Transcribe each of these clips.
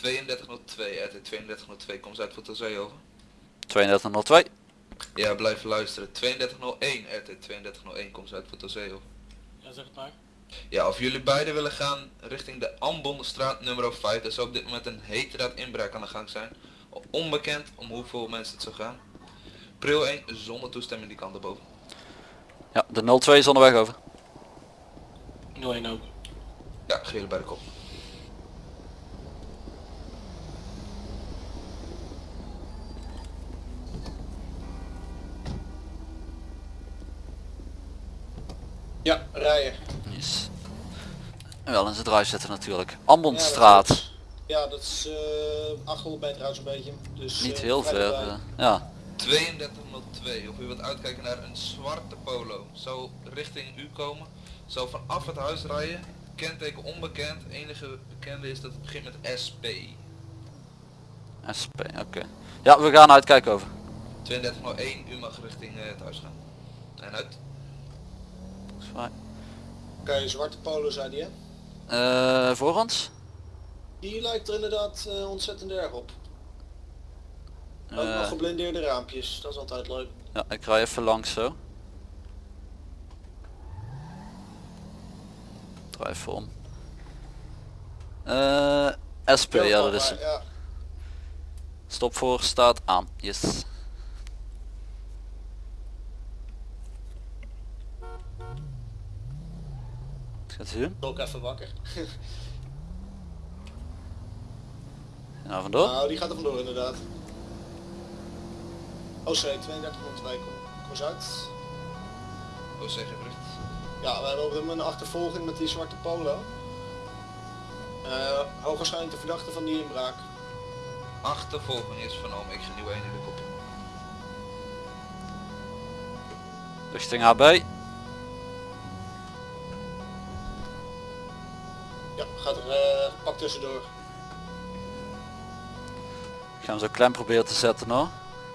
3202, RT 3202, kom eens uit voor Tozee over. 3202. Ja, blijf luisteren. 3201, RT 3201, kom eens uit voor Tozee over. Ja, zeg het maar. Ja, of jullie beiden willen gaan richting de Ambonstraat nummer 5, er zou op dit moment een heterdaad inbraak aan de gang zijn. Onbekend om hoeveel mensen het zou gaan. Pril 1 zonder toestemming die kant erboven. Ja, de 02 is onderweg over. 01 ook. Ja, gele bij de kop. Ja, rijden. Yes. En wel in zijn drive zetten natuurlijk. Ambonstraat. Ja, dat is eh 800 meter uit zo'n beetje. Dus, Niet eh, heel ver. eh, ja. 3202, of u wilt uitkijken naar een zwarte polo. Zou richting u komen, zou vanaf het huis rijden. Kenteken onbekend, enige bekende is dat het begint met SP. SP, oké. Ja, we gaan uitkijken over. 3201, u mag richting eh, het huis gaan. En uit. Oké, zwarte polo zei die hè? Eh, voor ons? Die lijkt er inderdaad eh, ontzettend erg op. Ook Eh, nog geblindeerde raampjes, dat is altijd leuk. ja, ik rij even langs zo. Draai even om. SP, ja dat is hem. Ja, Stop voor staat aan. Yes. Hij doen? ook even wakker. Ja, vandoor. Nou, die gaat er vandoor inderdaad. OC 3202, kom, kom eens uit. Oh, zeg je bericht. Ja, we hebben op dit moment een achtervolging met die zwarte polo. Eh hoogwaarschijnlijk de verdachte van die inbraak. Achtervolging is vernomen, ik ga nieuwe 1 in de kop. Richting HB. Ja, gaat er eh, pak tussendoor. Ik ga hem zo klein proberen te zetten hoor.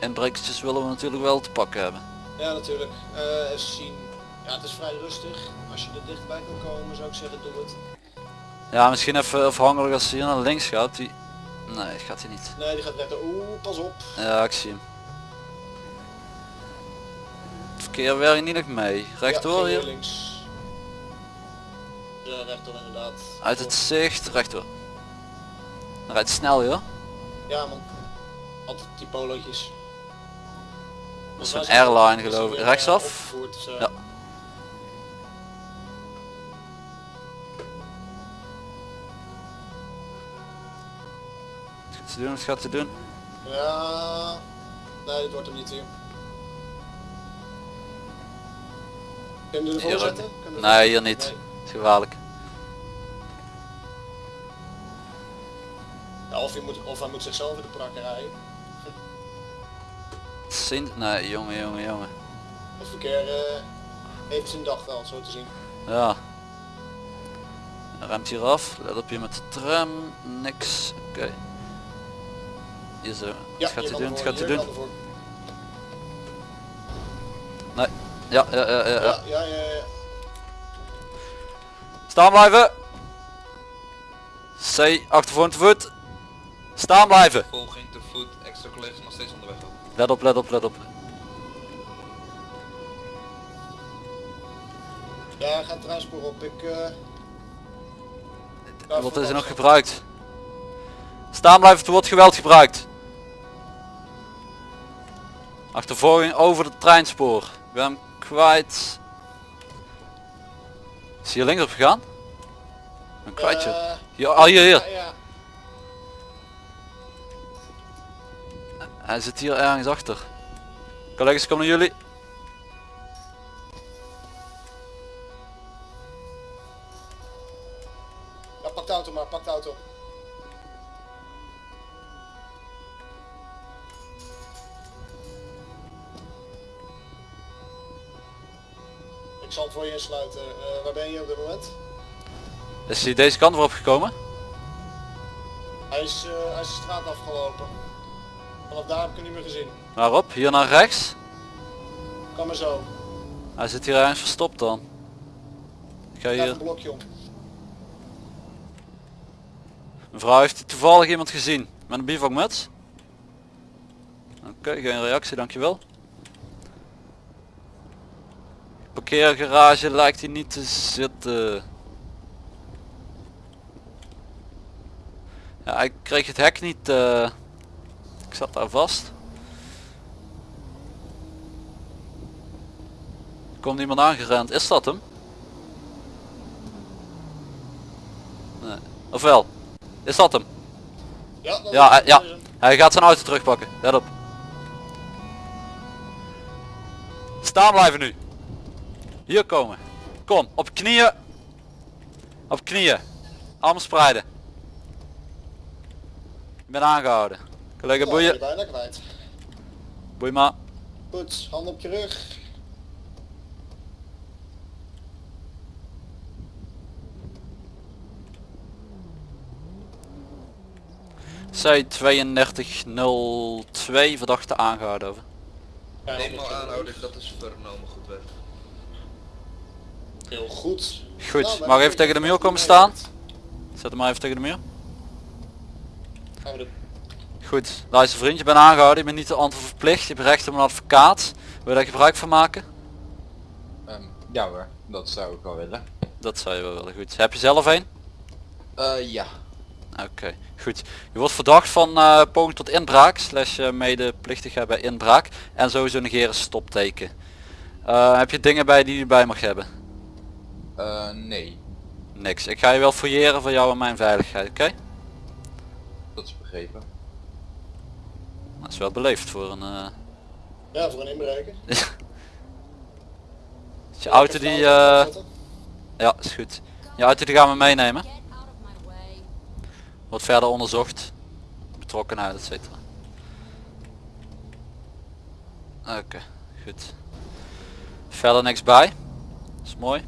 Inbrekertjes willen we natuurlijk wel te pakken hebben. Ja, natuurlijk. Eh even zien. Ja, het is vrij rustig. Als je er dichtbij kan komen, zou ik zeggen, doe het. Ja, misschien even afhankelijk als hij hier naar links gaat. Die... Nee, gaat hij niet. Nee, die gaat rechter. Oeh, pas op. Ja, ik zie hem. Het verkeer werkt niet nog mee. Rechtdoor ja, hier. links. Ja, rechtdoor inderdaad. Uit het zicht, rechtdoor. Rijdt snel joh. Ja man. Altijd die polootjes. Dat is een airline we geloof ik. Rechtsaf? eh, opgevoerd, dus, eh, Ja. Wat gaat ze doen? Wat gaat ze doen? Ja. Nee, dit wordt hem niet hier. Kun je ervoor zetten? Nee, hier niet. Nee. Het is gevaarlijk. Je moet, of hij moet zichzelf in de prakken rijden. Zien? Nee, jongen, jongen, jongen. Het verkeer eh, heeft zijn dag wel, zo te zien. Ja. Hij remt hier af. Let op je met de tram. Niks. Oké. Hier zo. Ja, gaat hij doen? Ervoor, gaat hij doen? ervoor. Ja, ja, ja, ja. ja. Ja, ja, ja, ja. Staan blijven. C, achtervoor te voet. Staan blijven. Volging te voet, extra collega's nog steeds onderweg. Let op, let op, let op. Ja, gaat het rijspoor op. Ik, eh ja, Wat is er nog gebruikt? Staan blijven, er wordt geweld gebruikt. Achtervolging over het treinspoor. Ik ben hem kwijt. Is hij hier links op gegaan? Ik ben kwijt joh. Eh, Hier, ah, hier, Ja, hier. ja. Hij zit hier ergens achter. Collega's, kom naar jullie. ja, pak de auto maar, pak de auto. Ik zal het voor je insluiten. Eh, waar ben je op dit moment? Is hij deze kant weer opgekomen? Hij is, eh, hij is de straat afgelopen. Vanaf daar heb ik hem niet meer gezien. Waarop? Hier naar rechts? Kan maar zo. Hij zit hier ergens verstopt dan. Ik ga hier... een blokje om. Mevrouw, heeft toevallig iemand gezien? Met een bivakmuts? Oké, geen reactie, dankjewel. Parkeergarage lijkt hij niet te zitten. Ja, ik kreeg het hek niet. eh, zat daar vast. Er Komt iemand aangerend. Is dat hem? Nee. Of wel? Is dat hem? Ja, dat Ja, eh, ja. Hij gaat zijn auto terugpakken. Let op. Staan blijven nu. Hier komen. Kom, op knieën. Op knieën. Armen spreiden. Ik ben aangehouden. Ja, ben je boeien. bijna kwijt. Boei maar. Goed, hand op je rug. C3202 verdachte aangehouden over. Op je aanhouden, dat is vernomen goed werk. Heel goed. Goed, Nou, mag maar even tegen de muur komen staan? Zet hem maar even tegen de muur. Gaan we doen. Goed, luister vriend, je bent aangehouden, je bent niet te antwoord verplicht, je hebt recht op een advocaat. Wil je daar gebruik van maken? Ehm, ja hoor, dat zou ik wel willen. Dat zou je wel willen, goed. Heb je zelf een? Eh ja. Oké, goed. Je wordt verdacht van eh poging tot inbraak, slash eh, medeplichtigheid bij inbraak. En sowieso negeren stopteken. Heb je dingen bij die je bij mag hebben? Nee, Niks. Ik ga je wel fouilleren voor jou en mijn veiligheid, oké? dat is begrepen. Dat is wel beleefd voor een... eh, Ja, voor een inbreker. je auto die... Zetten. ja, is goed. Je auto die gaan we meenemen. Wordt verder onderzocht. Betrokkenheid, et cetera. Oké, goed. Verder niks bij. Is mooi.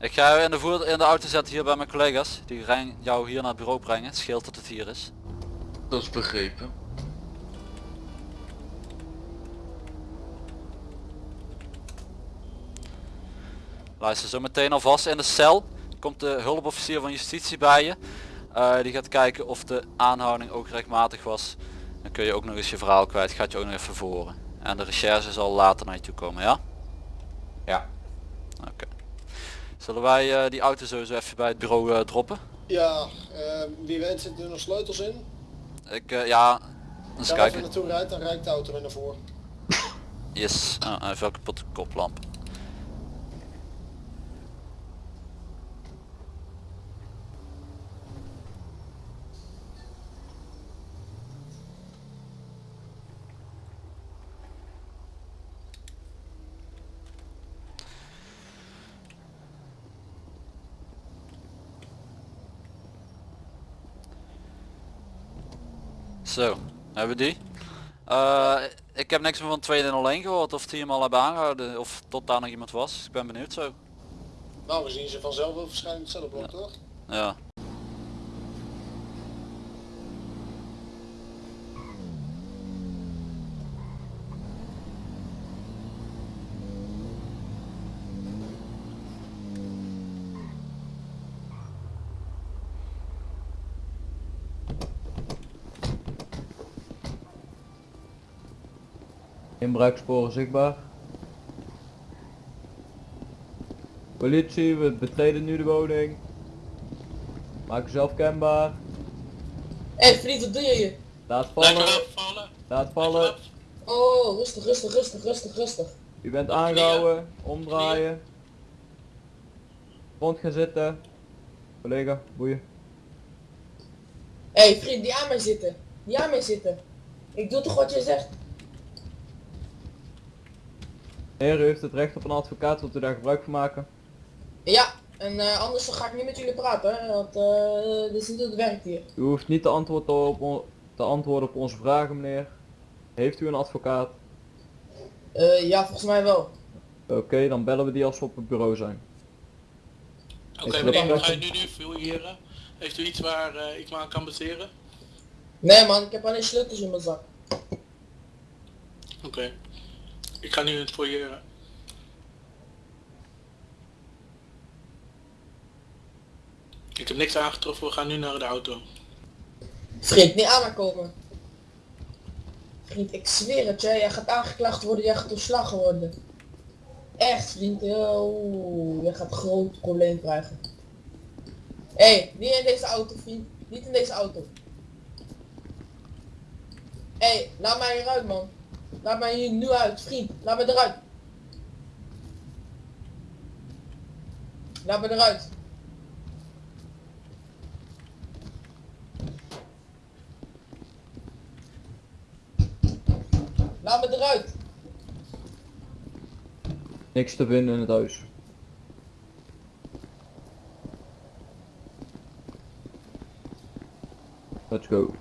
Ik ga je in de, voer in de auto zetten hier bij mijn collega's. Die gaan jou hier naar het bureau brengen. Het scheelt dat het hier is. Dat is begrepen. Luister, zo meteen alvast in de cel komt de hulpofficier van justitie bij je. Eh, die gaat kijken of de aanhouding ook rechtmatig was. Dan kun je ook nog eens je verhaal kwijt, gaat je ook nog even verhoren. En de recherche zal later naar je toe komen, ja? Ja. Oké. Zullen wij eh, die auto sowieso even bij het bureau eh, droppen? Ja, wie weet zitten er nog sleutels in. Ik, eh, ja, eens Als je even kijken. naartoe rijdt, dan rijdt de auto weer naar voren. Yes, hij heeft wel kapotte koplamp. Zo, hebben we die? Eh, ik heb niks meer van 201 gehoord of die hem al hebben aangehouden of tot daar nog iemand was. Ik ben benieuwd zo. Nou, we zien ze vanzelf wel verschijnen toch? Ja. Inbraaksporen zichtbaar. Politie, we betreden nu de woning. Maak jezelf kenbaar. Hé hey, vriend, wat doe je hier? Laat vallen. vallen. Laat vallen. Oh, rustig, rustig, rustig, rustig, rustig. U bent aangehouden. Omdraaien. Rond gaan zitten. Collega, boeien. Hé hey, vriend, die aan mij zitten. Die aan mij zitten. Ik doe toch wat je zegt? Heer, u heeft het recht op een advocaat, wilt u daar gebruik van maken? Ja, en eh, anders dan ga ik niet met jullie praten, hè, want eh dit is niet hoe het werkt hier. U hoeft niet te antwoorden op, te antwoorden op onze vragen, meneer. Heeft u een advocaat? Eh, ja, volgens mij wel. Oké, dan bellen we die als we op het bureau zijn. Oké Ik meneer, wat ga je nu nu fouilleren? Heeft u iets waar ik me aan kan baseren? Nee man, ik heb alleen sleutels in mijn zak. Oké. Ik ga nu het fouilleren. Ik heb niks aangetroffen, we gaan nu naar de auto. Vriend, niet aan komen. Vriend, ik zweer het jij gaat aangeklaagd worden, jij gaat ontslagen worden. Echt, vriend, oh, jij gaat groot probleem krijgen. Hé, hey, niet in deze auto, vriend. Niet in deze auto. Hé, hey, laat mij hieruit, man. Laat mij hier nu uit, vriend. Laat me eruit. Laat me eruit. Laat me eruit. Niks te vinden in het huis. Let's go.